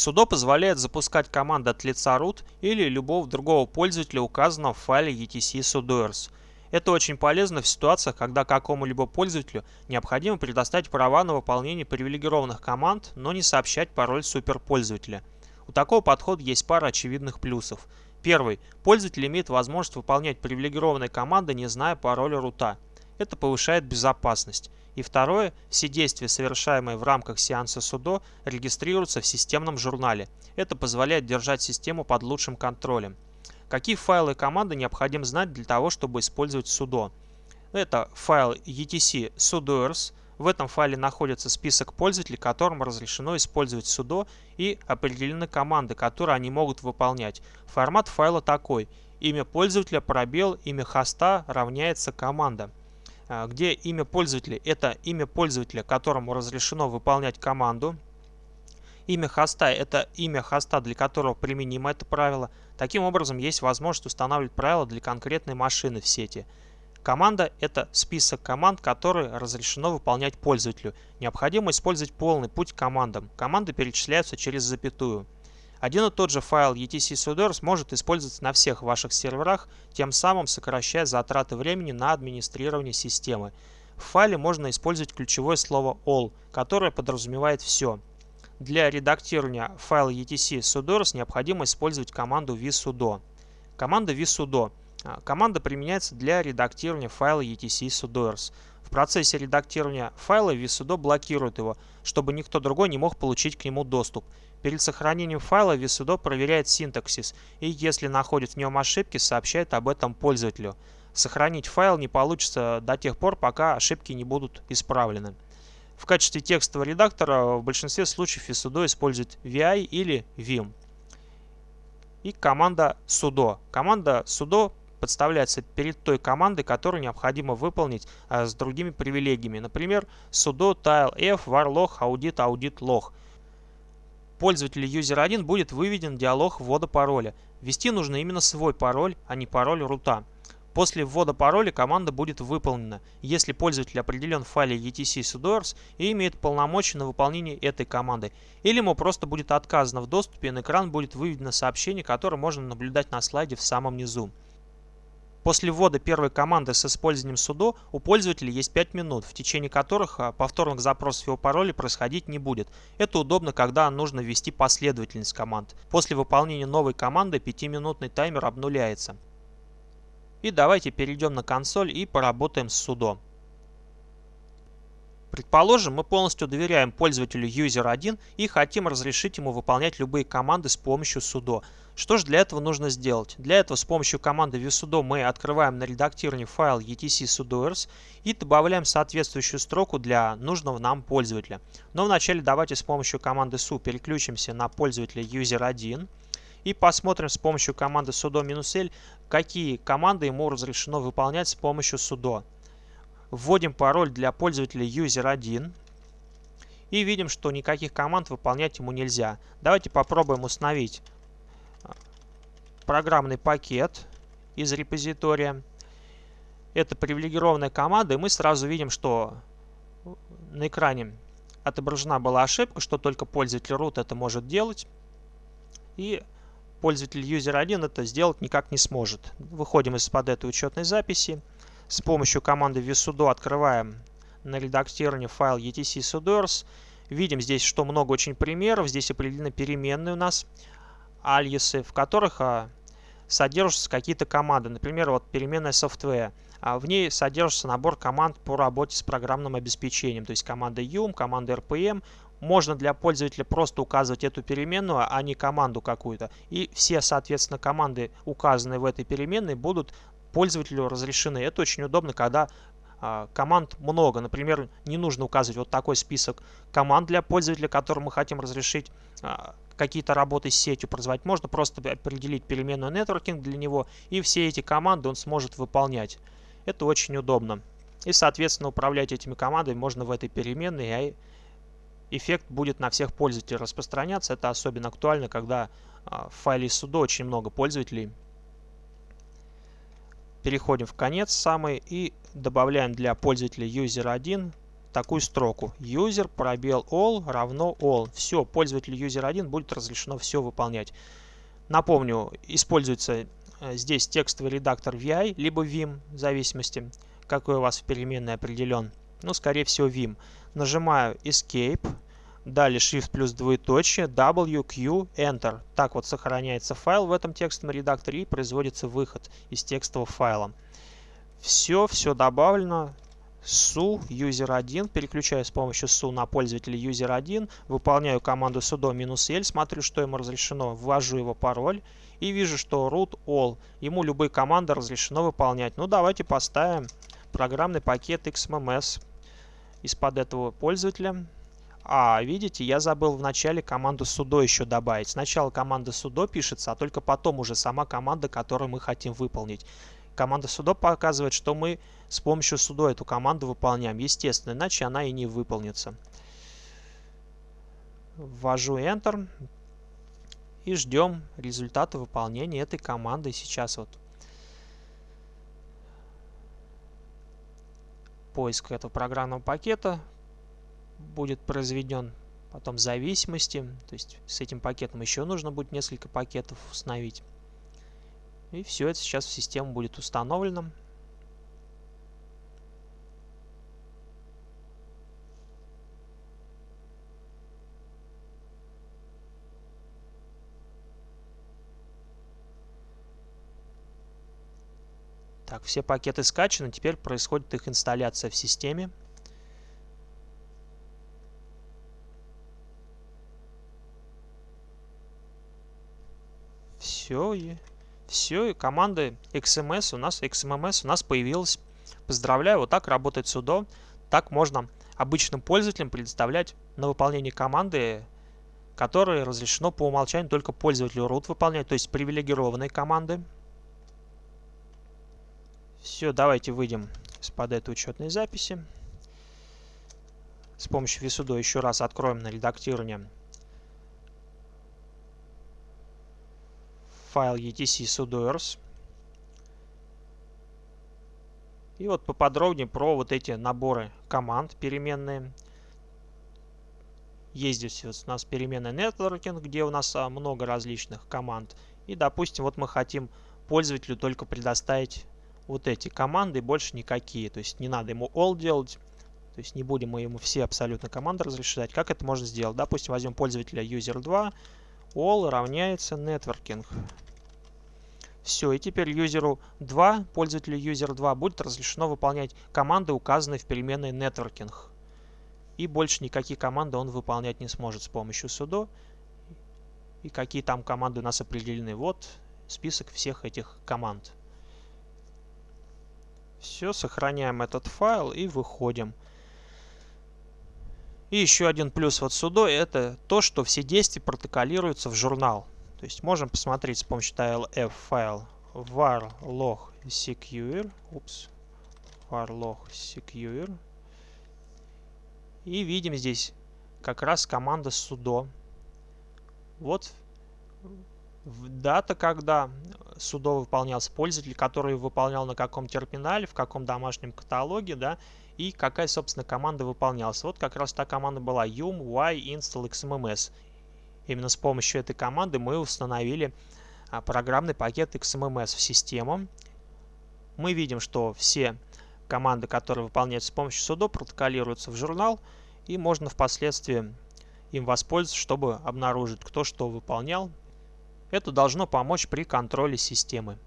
Sudo позволяет запускать команды от лица root или любого другого пользователя, указанного в файле etc sudoers. Это очень полезно в ситуациях, когда какому-либо пользователю необходимо предоставить права на выполнение привилегированных команд, но не сообщать пароль суперпользователя. У такого подхода есть пара очевидных плюсов. Первый. Пользователь имеет возможность выполнять привилегированные команды, не зная пароля рута. Это повышает безопасность. И второе, все действия, совершаемые в рамках сеанса судо, регистрируются в системном журнале. Это позволяет держать систему под лучшим контролем. Какие файлы и команды необходимо знать для того, чтобы использовать судо? Это файл etc sudoers. В этом файле находится список пользователей, которым разрешено использовать судо и определены команды, которые они могут выполнять. Формат файла такой. Имя пользователя, пробел, имя хоста равняется команда. А, где имя пользователя – это имя пользователя, которому разрешено выполнять команду. Имя хоста – это имя хоста, для которого применимо это правило. Таким образом, есть возможность устанавливать правила для конкретной машины в сети. Команда – это список команд, которые разрешено выполнять пользователю. Необходимо использовать полный путь к командам. Команды перечисляются через запятую. Один и тот же файл etc sudoers может использоваться на всех ваших серверах, тем самым сокращая затраты времени на администрирование системы. В файле можно использовать ключевое слово all, которое подразумевает все. Для редактирования файла etc sudoers необходимо использовать команду vsudo. Команда vsudo. А, команда применяется для редактирования файла etc sudoers. В процессе редактирования файла vsudo блокирует его, чтобы никто другой не мог получить к нему доступ. Перед сохранением файла vsudo проверяет синтаксис и, если находит в нем ошибки, сообщает об этом пользователю. Сохранить файл не получится до тех пор, пока ошибки не будут исправлены. В качестве текстового редактора в большинстве случаев vsudo использует vi или vim. И команда sudo. Команда sudo подставляется перед той командой, которую необходимо выполнить а, с другими привилегиями. Например, sudo tile f var log audit audit log пользователя user1 будет выведен диалог ввода пароля. Ввести нужно именно свой пароль, а не пароль рута. После ввода пароля команда будет выполнена, если пользователь определен в файле etc sudoers и имеет полномочия на выполнение этой команды, или ему просто будет отказано в доступе и на экран будет выведено сообщение, которое можно наблюдать на слайде в самом низу. После ввода первой команды с использованием sudo у пользователя есть 5 минут, в течение которых а, повторных запросов его пароля происходить не будет. Это удобно, когда нужно ввести последовательность команд. После выполнения новой команды 5-минутный таймер обнуляется. И давайте перейдем на консоль и поработаем с sudo. Предположим, мы полностью доверяем пользователю user1 и хотим разрешить ему выполнять любые команды с помощью sudo. Что же для этого нужно сделать? Для этого с помощью команды vsudo мы открываем на редактировании файл etc sudoers и добавляем соответствующую строку для нужного нам пользователя. Но вначале давайте с помощью команды su переключимся на пользователя user1 и посмотрим с помощью команды sudo-l, какие команды ему разрешено выполнять с помощью sudo. Вводим пароль для пользователя user1 и видим, что никаких команд выполнять ему нельзя. Давайте попробуем установить а, программный пакет из репозитория. Это привилегированная команда, и мы сразу видим, что на экране отображена была ошибка, что только пользователь root это может делать. И пользователь user1 это сделать никак не сможет. Выходим из-под этой учетной записи. С помощью команды vsudo открываем на редактировании файл etc sudoers. Видим здесь, что много очень примеров. Здесь определены переменные у нас альясы, в которых а, содержатся какие-то команды. Например, вот переменная software. А в ней содержится набор команд по работе с программным обеспечением. То есть команда yum, команда rpm. Можно для пользователя просто указывать эту переменную, а не команду какую-то. И все, соответственно, команды, указанные в этой переменной, будут пользователю разрешены. Это очень удобно, когда а, команд много. Например, не нужно указывать вот такой список команд для пользователя, которым мы хотим разрешить а, какие-то работы с сетью производить. Можно просто определить переменную networking для него, и все эти команды он сможет выполнять. Это очень удобно. И, соответственно, управлять этими командами можно в этой переменной, а эффект будет на всех пользователей распространяться. Это особенно актуально, когда а, в файле sudo очень много пользователей Переходим в конец самый и добавляем для пользователя user1 такую строку. User пробел all равно all. Все, пользователю user1 будет разрешено все выполнять. Напомню, используется э, здесь текстовый редактор VI, либо Vim, в зависимости, какой у вас в переменной определен. Ну, скорее всего, Vim. Нажимаю Escape, далее Shift плюс двоеточие, W, Q, Enter. Так вот сохраняется файл в этом текстовом редакторе и производится выход из текстового файла. Все, все добавлено. su user1, переключаю с помощью su на пользователя user1, выполняю команду sudo "-l", смотрю, что ему разрешено, ввожу его пароль и вижу, что root all, ему любые команды разрешено выполнять. Ну, давайте поставим программный пакет XMMS из-под этого пользователя. А, видите, я забыл в начале команду sudo еще добавить. Сначала команда sudo пишется, а только потом уже сама команда, которую мы хотим выполнить команда sudo показывает, что мы с помощью sudo эту команду выполняем. Естественно, иначе она и не выполнится. Ввожу Enter и ждем результата выполнения этой команды. Сейчас вот поиск этого программного пакета будет произведен потом зависимости. То есть с этим пакетом еще нужно будет несколько пакетов установить. И все это сейчас в систему будет установлено. Так, все пакеты скачаны, теперь происходит их инсталляция в системе. Все, и все, и команда XMS у нас, XMMS у нас появилась. Поздравляю, вот так работает sudo. Так можно обычным пользователям предоставлять на выполнение команды, которые разрешено по умолчанию только пользователю root выполнять, то есть привилегированные команды. Все, давайте выйдем из-под этой учетной записи. С помощью vsudo еще раз откроем на редактирование файл etc sudoers. И вот поподробнее про вот эти наборы команд переменные. Есть здесь вот у нас переменная networking, где у нас а, много различных команд. И, допустим, вот мы хотим пользователю только предоставить вот эти команды и больше никакие. То есть не надо ему all делать. То есть не будем мы ему все абсолютно команды разрешать. Как это можно сделать? Допустим, возьмем пользователя user2, all равняется networking. Все, и теперь юзеру 2, пользователю user 2 будет разрешено выполнять команды, указанные в переменной networking. И больше никакие команды он выполнять не сможет с помощью sudo. И какие там команды у нас определены. Вот список всех этих команд. Все, сохраняем этот файл и выходим. И еще один плюс вот sudo это то, что все действия протоколируются в журнал. То есть можем посмотреть с помощью TLF файл var log secure, упс, var log secure. И видим здесь как раз команда sudo. Вот дата, когда sudo выполнялся пользователь, который выполнял на каком терминале, в каком домашнем каталоге, да, и какая, собственно, команда выполнялась. Вот как раз та команда была yum y install xmms. Именно с помощью этой команды мы установили а, программный пакет XMMS в систему. Мы видим, что все команды, которые выполняются с помощью sudo, протоколируются в журнал, и можно впоследствии им воспользоваться, чтобы обнаружить, кто что выполнял. Это должно помочь при контроле системы.